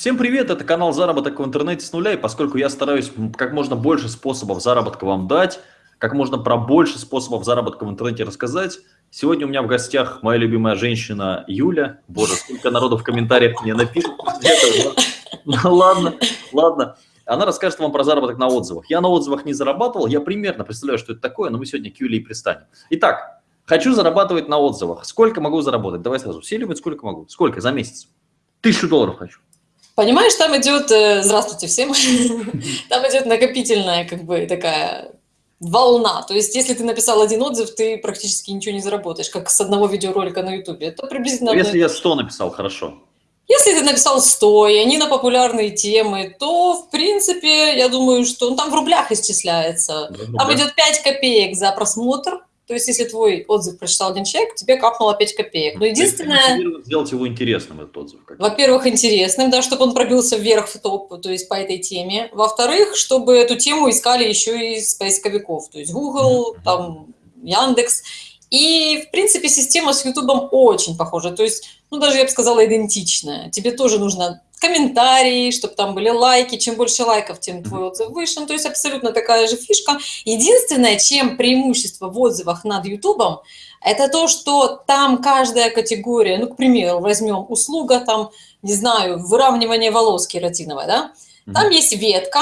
Всем привет, это канал «Заработок в интернете с нуля», и поскольку я стараюсь как можно больше способов заработка вам дать, как можно про больше способов заработка в интернете рассказать, сегодня у меня в гостях моя любимая женщина Юля. Боже, сколько народу в комментариях мне напишет. Ну ладно, ладно. Она расскажет вам про заработок на отзывах. Я на отзывах не зарабатывал, я примерно представляю, что это такое, но мы сегодня к Юле и пристанем. Итак, хочу зарабатывать на отзывах. Сколько могу заработать? Давай сразу. Все сколько могу? Сколько за месяц? Тысячу долларов хочу. Понимаешь, там идет, э, здравствуйте всем, там идет накопительная как бы такая волна. То есть, если ты написал один отзыв, ты практически ничего не заработаешь, как с одного видеоролика на YouTube. Это приблизительно... Если я 100 написал, хорошо. Если ты написал 100, и они на популярные темы, то, в принципе, я думаю, что он ну, там в рублях исчисляется. Да, там идет 5 копеек за просмотр, то есть, если твой отзыв прочитал один человек, тебе капнуло 5 копеек. Но единственное... Сделать его интересным, этот отзыв. Во-первых, интересным, да, чтобы он пробился вверх в топ, то есть по этой теме. Во-вторых, чтобы эту тему искали еще и из поисковиков, то есть Google, там, Яндекс. И, в принципе, система с YouTube очень похожа. То есть, ну, даже, я бы сказала, идентичная. Тебе тоже нужно комментарии, чтобы там были лайки. Чем больше лайков, тем твой отзыв выше. Ну, то есть абсолютно такая же фишка. Единственное, чем преимущество в отзывах над YouTube, это то, что там каждая категория, ну, к примеру, возьмем услуга, там, не знаю, выравнивание волос кератиновой, да, там есть ветка,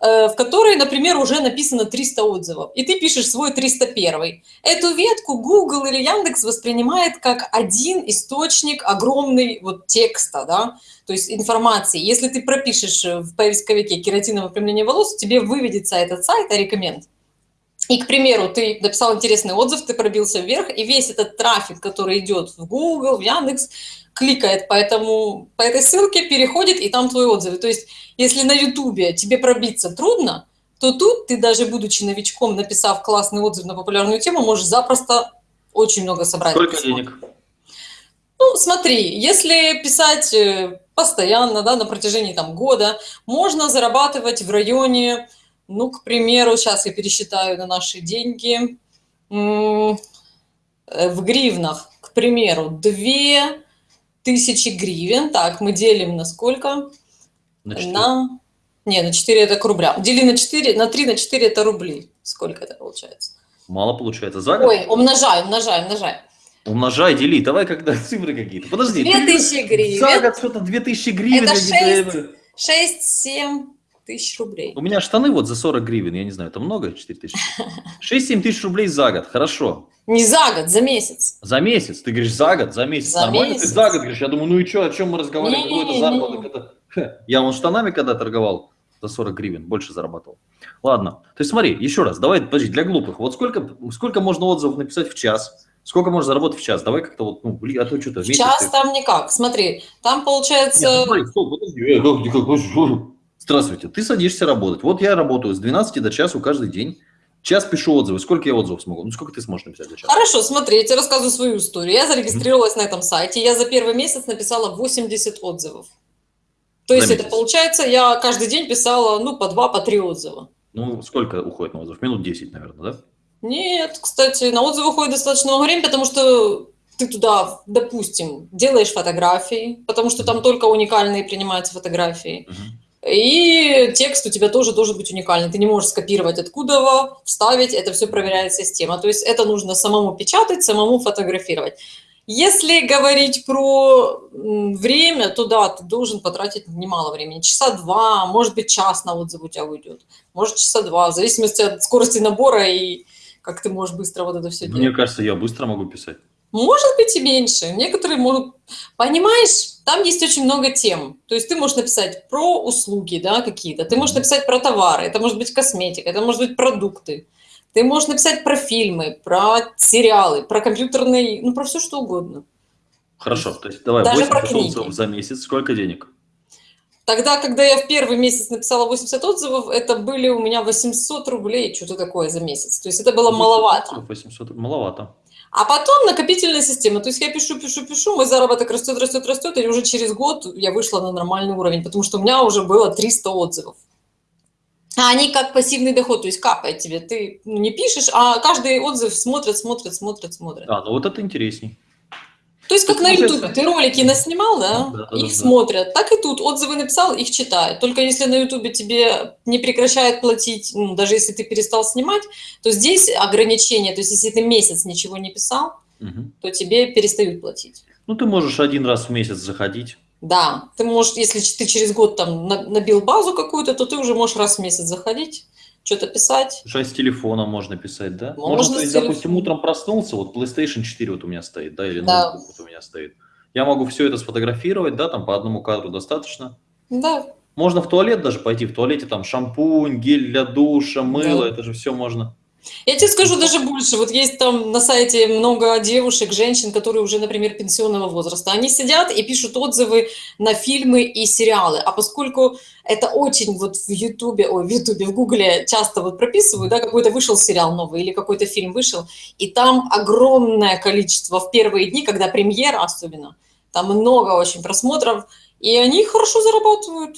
в которой, например, уже написано 300 отзывов, и ты пишешь свой 301. Эту ветку Google или Яндекс воспринимает как один источник огромный вот текста, да, то есть информации. Если ты пропишешь в поисковике кератиновое выпрямление волос, тебе выведется этот сайт, а рекоменд. И, к примеру, ты написал интересный отзыв, ты пробился вверх, и весь этот трафик, который идет в Google, в Яндекс, кликает по, этому, по этой ссылке, переходит, и там твои отзывы. То есть, если на Ютубе тебе пробиться трудно, то тут ты, даже будучи новичком, написав классный отзыв на популярную тему, можешь запросто очень много собрать. Сколько денег? Ну, смотри, если писать э, постоянно, да, на протяжении там года, можно зарабатывать в районе, ну, к примеру, сейчас я пересчитаю на наши деньги, э, в гривнах, к примеру, 2 тысячи гривен. Так, мы делим на сколько? На 4. На... Не, на 4 это к рублям. Дели на 4, на 3, на 4 это рубли. Сколько это получается? Мало получается. За год? Ой, умножай, умножай, умножай. Умножай, дели. Давай когда цифры какие-то. Подожди. 2000 гривен. За год что-то 2000 гривен. Это 6-7 тысяч рублей. У меня штаны вот за 40 гривен. Я не знаю, это много? 4 тысячи? 6-7 тысяч рублей за год. Хорошо. Не за год, за месяц. За месяц? Ты говоришь за год, за месяц. За Нормально месяц. ты за год говоришь? Я думаю, ну и что, о чем мы разговариваем? Какой это заработок? Это... Я вон штанами когда торговал за 40 гривен, больше зарабатывал. Ладно, то есть смотри, еще раз, давай, подожди, для глупых. Вот сколько, сколько можно отзывов написать в час? Сколько можно заработать в час? Давай как-то вот, ну, блин, а то что-то... В час ты... там никак. Смотри, там получается... Нет, смотри, стоп, подожди, Здравствуйте, ты садишься работать. Вот я работаю с 12 до часу каждый день. Час пишу отзывы. Сколько я отзывов смогу? Ну, сколько ты сможешь написать за час? Хорошо, смотри, я тебе рассказываю свою историю. Я зарегистрировалась на этом сайте, я за первый месяц написала 80 отзывов. То есть За это месяц. получается, я каждый день писала, ну, по два, по три отзыва. Ну, сколько уходит на отзыв? Минут 10, наверное, да? Нет, кстати, на отзывы уходит достаточно много времени, потому что ты туда, допустим, делаешь фотографии, потому что там только уникальные принимаются фотографии. Мгм. И текст у тебя тоже должен быть уникальный. Ты не можешь скопировать откуда, вставить, это все проверяет система. То есть это нужно самому печатать, самому фотографировать. Если говорить про время, то да, ты должен потратить немало времени. Часа два, может быть, час на отзыв у тебя уйдет. Может, часа два, в зависимости от скорости набора и как ты можешь быстро вот это все делать. Мне кажется, я быстро могу писать. Может быть и меньше. Некоторые могут... Понимаешь, там есть очень много тем. То есть ты можешь написать про услуги да, какие-то, ты можешь написать про товары, это может быть косметика, это может быть продукты. Ты можешь написать про фильмы, про сериалы, про компьютерные, ну, про все что угодно. Хорошо, то есть давай Даже 80 про книги. отзывов за месяц. Сколько денег? Тогда, когда я в первый месяц написала 80 отзывов, это были у меня 800 рублей, что-то такое за месяц. То есть это было маловато. 800, маловато. А потом накопительная система. То есть я пишу, пишу, пишу, мой заработок растет, растет, растет, и уже через год я вышла на нормальный уровень, потому что у меня уже было 300 отзывов. А они как пассивный доход, то есть капает тебе. Ты не пишешь, а каждый отзыв смотрят, смотрят, смотрят, смотрят. А, ну вот это интересней. То есть, как на Ютубе, ты ролики наснимал, да, Да, да, их да. смотрят, так и тут отзывы написал, их читают. Только если на Ютубе тебе не прекращают платить, ну, даже если ты перестал снимать, то здесь ограничение, то есть если ты месяц ничего не писал, Мгм. то тебе перестают платить. Ну, ты можешь один раз в месяц заходить. Да, ты можешь, если ты через год там на- набил базу какую-то, то ты уже можешь раз в месяц заходить, что-то писать. Слушай, с телефона можно писать, да? Можно то с есть, допустим, телефона. утром проснулся, вот PlayStation 4 вот у меня стоит, да, или Да. ноутбук вот у меня стоит. Я могу все это сфотографировать, да, там по одному кадру достаточно. Да, Можно в туалет даже пойти, в туалете там шампунь, гель для душа, мыло, Да. это же все можно. Я тебе скажу даже больше. Вот есть там на сайте много девушек, женщин, которые уже, например, пенсионного возраста. Они сидят и пишут отзывы на фильмы и сериалы. А поскольку это очень вот в Ютубе, ой, в Ютубе, в Гугле часто вот прописывают, да, какой-то вышел сериал новый или какой-то фильм вышел, и там огромное количество в первые дни, когда премьера особенно, там много очень просмотров, и они хорошо зарабатывают.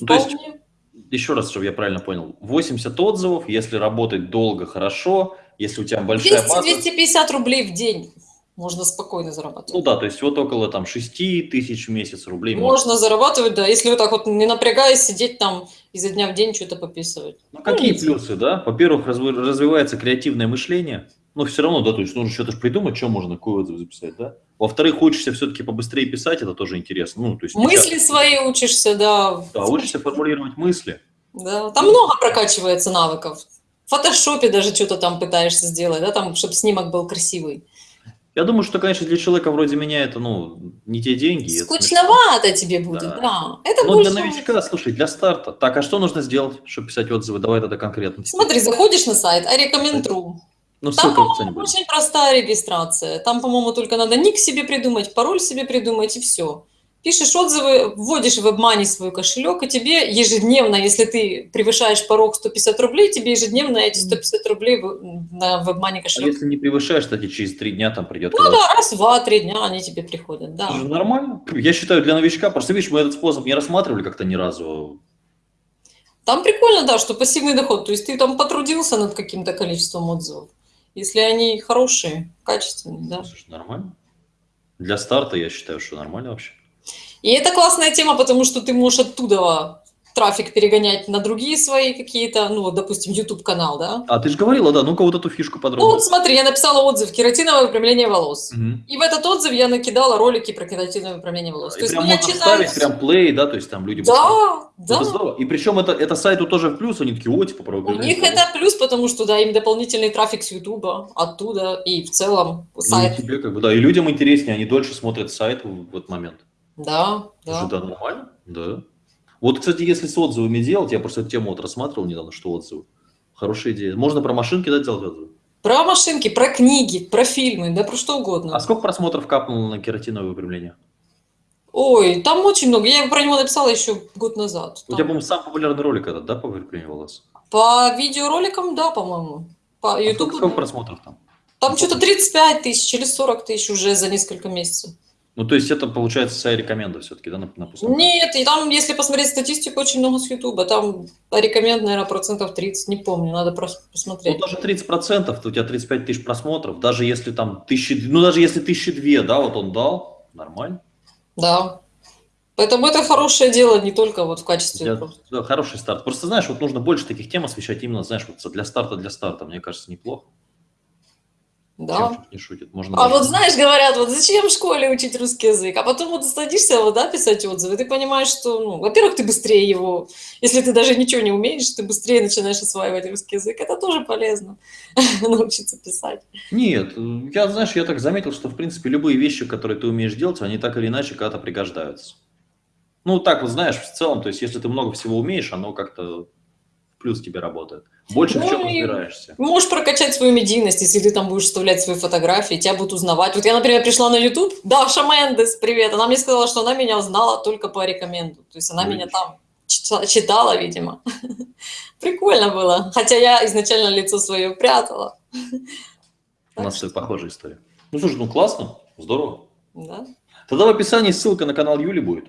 Ну, то есть Вполне. Еще раз, чтобы я правильно понял. 80 отзывов, если работать долго, хорошо. Если у тебя большая 200 база. 250 рублей в день можно спокойно зарабатывать. Ну да, то есть вот около там 6 тысяч в месяц рублей. можно. Можно зарабатывать, да, если вот так вот не напрягаясь сидеть там изо дня в день что-то пописывать. Ну, какие видите. плюсы, да? Во-первых, разви- развивается креативное мышление. Но все равно, да, то есть нужно что-то придумать, что можно, какой отзыв записать, да? Во-вторых, учишься все-таки побыстрее писать, это тоже интересно. Ну, то есть Мысли часто- свои учишься, да. Да, учишься формулировать мысли. Да, Там много прокачивается навыков. В фотошопе даже что-то там пытаешься сделать, да, там, чтобы снимок был красивый. Я думаю, что, конечно, для человека вроде меня это, ну, не те деньги. Скучновато тебе будет, Да. да. Это Но больше... для новичка, слушай, для старта. Так, а что нужно сделать, чтобы писать отзывы? Давай тогда конкретно. Смотри, заходишь на сайт, а рекомендую. Ну, Там, по-моему, очень простая регистрация. Там, по-моему, только надо ник себе придумать, пароль себе придумать и все. Пишешь отзывы, вводишь в WebMoney свой кошелек, и тебе ежедневно, если ты превышаешь порог 150 рублей, тебе ежедневно эти 150 рублей на WebMoney А кошелек. если не превышаешь, кстати, через три дня там придет. Ну да, раз, два, три дня они тебе приходят, да. Это же нормально. Я считаю, для новичка, просто видишь, мы этот способ не рассматривали как-то ни разу. Там прикольно, да, что пассивный доход. То есть ты там потрудился над каким-то количеством отзывов. Если они хорошие, качественные, да. Слушай, нормально. Для старта я считаю, что нормально вообще. И это классная тема, потому что ты можешь оттуда трафик перегонять на другие свои какие-то, ну, вот, допустим, YouTube-канал, да? А ты же говорила, да, ну-ка вот эту фишку Ну, подробно. вот смотри, я написала отзыв «Кератиновое выпрямление волос». Мгм. И в этот отзыв я накидала ролики про кератиновое выпрямление волос. И То есть прям меня можно читают... ставить прям плей, да, то есть там люди будут Да, Ну, да. Это здорово. И причем это, это сайту тоже в плюс, они такие, о, типа, про У них волос». это плюс, потому что, да, им дополнительный трафик с Ютуба, оттуда, и в целом Ну, и сайт. тебе как бы, да, и людям интереснее, они дольше смотрят сайт в, этот момент. Да, да. да, нормально, да. Вот, кстати, если с отзывами делать, я просто эту тему вот рассматривал недавно, что отзывы. Хорошая идея. Можно про машинки, да, делать отзывы? Про машинки, про книги, про фильмы, да про что угодно. А сколько просмотров капнуло на кератиновое выпрямление? Ой, там очень много. Я про него написала еще год назад. У тебя, Там- по-моему, самый популярный ролик этот, да, по выпрямлению волос? По видеороликам, да, по-моему. По А YouTube. сколько, сколько просмотров там? Там что-то 35 тысяч или 40 тысяч уже за несколько месяцев. Ну, то есть это, получается, вся рекоменда все-таки, да, на, на пустом? Нет, и там, если посмотреть статистику, очень много с Ютуба. Там рекоменд, наверное, процентов 30, не помню, надо просто Ну, посмотреть. даже 30%, то у тебя 35 тысяч просмотров, даже если там тысячи, ну, даже если тысячи две, да, вот он дал, нормально. Да. Поэтому это хорошее дело не только вот в качестве... Для- да, хороший старт. Просто, знаешь, вот нужно больше таких тем освещать именно, знаешь, вот для старта, для старта, мне кажется, неплохо. Да. Чем не шутит. Можно А даже- вот знаешь, говорят, вот зачем в школе учить русский язык? А потом вот садишься, вот, да, писать отзывы, ты понимаешь, что, ну, во-первых, ты быстрее его, если ты даже ничего не умеешь, ты быстрее начинаешь осваивать русский язык. Это тоже полезно, научиться писать. Нет, я, знаешь, я так заметил, что, в принципе, любые вещи, которые ты умеешь делать, они так или иначе когда-то пригождаются. Ну, так вот, знаешь, в целом, то есть, если ты много всего умеешь, оно как-то плюс тебе работает. Больше в Ну чем и- разбираешься. Можешь прокачать свою медийность, если ты там будешь вставлять свои фотографии, тебя будут узнавать. Вот я, например, пришла на YouTube, Даша Мендес, привет, она мне сказала, что она меня узнала только по рекоменду. То есть она Ну, меня видишь. там чита- читала, видимо. Прикольно было. Хотя я изначально лицо свое прятала. У нас э, похожая история. Ну, слушай, ну классно, здорово. Да. Тогда в описании ссылка на канал Юли будет.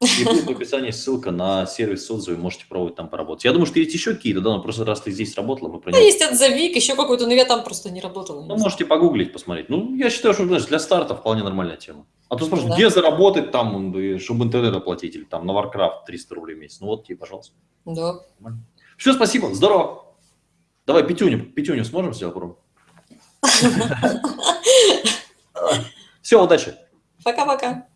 И будет в описании ссылка на сервис отзывы, можете пробовать там поработать. Я думаю, что есть еще какие-то, да, но просто раз ты здесь работала, мы про Да, него... есть отзывик, еще какой-то, но я там просто не работала. Ну, можете погуглить, посмотреть. Ну, я считаю, что, знаешь, для старта вполне нормальная тема. А то спрашивают, Да. где заработать там, и чтобы интернет оплатить, или там на Warcraft 300 рублей в месяц. Ну, вот тебе, пожалуйста. Да. Все, спасибо, здорово. Давай пятюню, пятюню сможем сделать, попробуем? Все, удачи. Пока-пока.